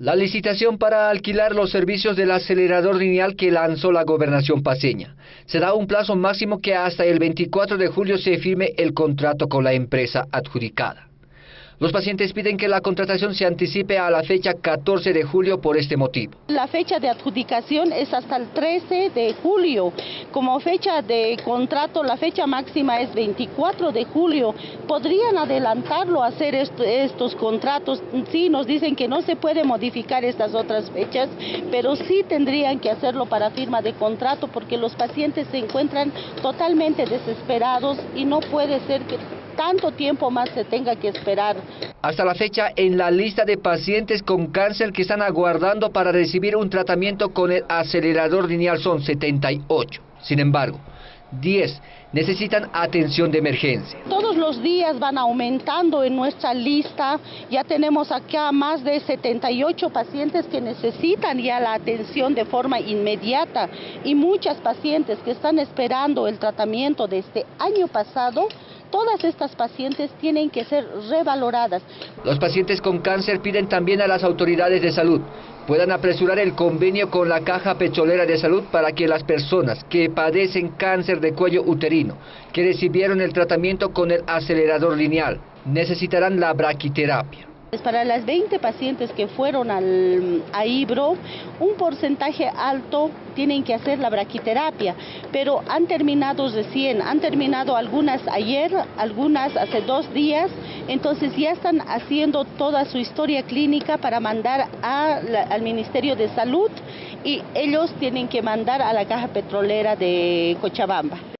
La licitación para alquilar los servicios del acelerador lineal que lanzó la gobernación paseña. Será un plazo máximo que hasta el 24 de julio se firme el contrato con la empresa adjudicada. Los pacientes piden que la contratación se anticipe a la fecha 14 de julio por este motivo. La fecha de adjudicación es hasta el 13 de julio. Como fecha de contrato, la fecha máxima es 24 de julio. ¿Podrían adelantarlo a hacer estos contratos? Sí, nos dicen que no se puede modificar estas otras fechas, pero sí tendrían que hacerlo para firma de contrato porque los pacientes se encuentran totalmente desesperados y no puede ser que tanto tiempo más se tenga que esperar. Hasta la fecha, en la lista de pacientes con cáncer que están aguardando para recibir un tratamiento con el acelerador lineal son 78. Sin embargo, 10 necesitan atención de emergencia. Todos los días van aumentando en nuestra lista. Ya tenemos acá más de 78 pacientes que necesitan ya la atención de forma inmediata y muchas pacientes que están esperando el tratamiento de este año pasado Todas estas pacientes tienen que ser revaloradas. Los pacientes con cáncer piden también a las autoridades de salud puedan apresurar el convenio con la Caja Petrolera de Salud para que las personas que padecen cáncer de cuello uterino, que recibieron el tratamiento con el acelerador lineal, necesitarán la braquiterapia. Para las 20 pacientes que fueron al, a Ibro, un porcentaje alto tienen que hacer la braquiterapia, pero han terminado recién, han terminado algunas ayer, algunas hace dos días, entonces ya están haciendo toda su historia clínica para mandar al Ministerio de Salud y ellos tienen que mandar a la Caja Petrolera de Cochabamba.